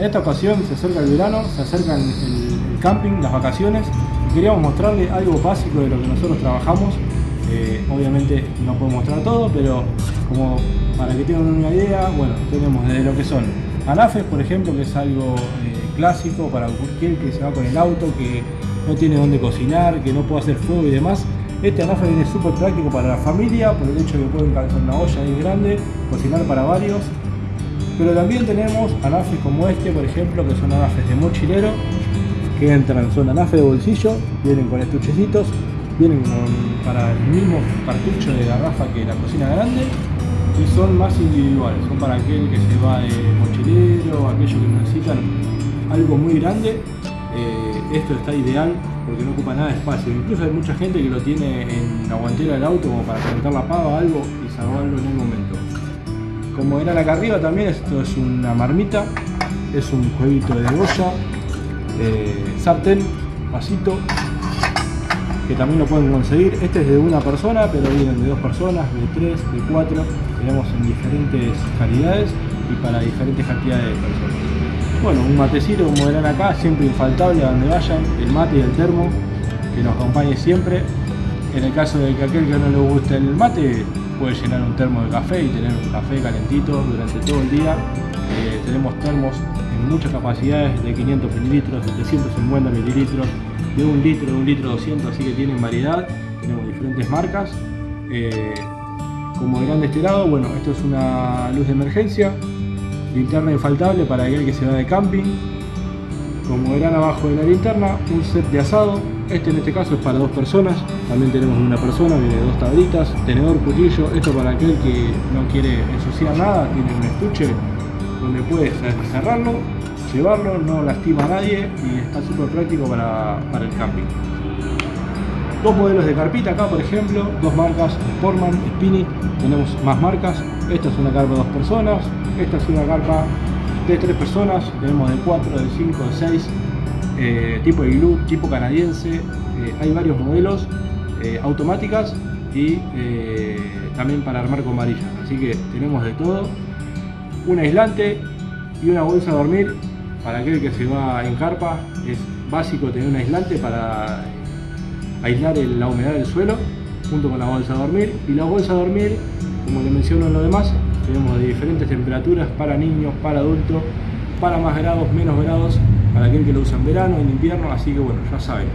En esta ocasión se acerca el verano, se acerca el, camping, las vacaciones y queríamos mostrarle algo básico de lo que nosotros trabajamos. Eh, obviamente no puedo mostrar todo, pero como para que tengan una idea, bueno, tenemos desde lo que son anafes, por ejemplo, que es algo eh, clásico para cualquier que se va con el auto, que no tiene dónde cocinar, que no puede hacer fuego y demás. Este anafe viene súper práctico para la familia, por el hecho de que pueden calzar una olla ahí grande, cocinar para varios. Pero también tenemos anafes como este, por ejemplo, que son anafes de mochilero, que entran, son anafes de bolsillo, vienen con estuchecitos, vienen para el mismo cartucho de garrafa que la cocina grande y son más individuales, son para aquel que se va de mochilero, aquellos que necesitan algo muy grande, eh, esto está ideal porque no ocupa nada de espacio. Incluso hay mucha gente que lo tiene en la guantera del auto como para conectar la pava algo y salvarlo en el momento. Como verán acá arriba también esto es una marmita, es un jueguito de olla, eh, sartén, vasito, que también lo pueden conseguir. Este es de una persona, pero vienen de dos personas, de tres, de cuatro. Tenemos en diferentes calidades y para diferentes cantidades de personas. Bueno, un matecito como verán acá, siempre infaltable a donde vayan, el mate y el termo, que nos acompañe siempre. En el caso de que aquel que no le guste el mate, puede llenar un termo de café y tener un café calentito durante todo el día. Eh, tenemos termos en muchas capacidades de 500 mililitros, de 350 mililitros, de un litro, de un litro 200, así que tienen variedad. Tenemos diferentes marcas. Eh, como verán de este lado, bueno, esto es una luz de emergencia, linterna infaltable para aquel que se va de camping. Como verán abajo de la linterna, un set de asado. Este en este caso es para dos personas. También tenemos una persona, viene dos tablitas, tenedor, cuchillo. Esto para aquel que no quiere ensuciar nada, tiene un estuche donde puede cerrarlo, llevarlo, no lastima a nadie y está súper práctico para, para el camping. Dos modelos de carpita acá, por ejemplo, dos marcas, Sportman, Spinny, tenemos más marcas. Esta es una carpa de dos personas, esta es una carpa de tres personas, tenemos de cuatro, de cinco, de seis, eh, tipo iglú, tipo canadiense, eh, hay varios modelos, eh, automáticas y también para armar con varillas, así que tenemos de todo. Un aislante y una bolsa de dormir para aquel que se va en carpa, es básico tener un aislante para aislar la humedad del suelo junto con la bolsa de dormir y la bolsa de dormir como le menciono en lo demás tenemos de diferentes temperaturas para niños, para adultos para más grados, menos grados para aquel que lo usa en verano, en invierno así que bueno, ya saben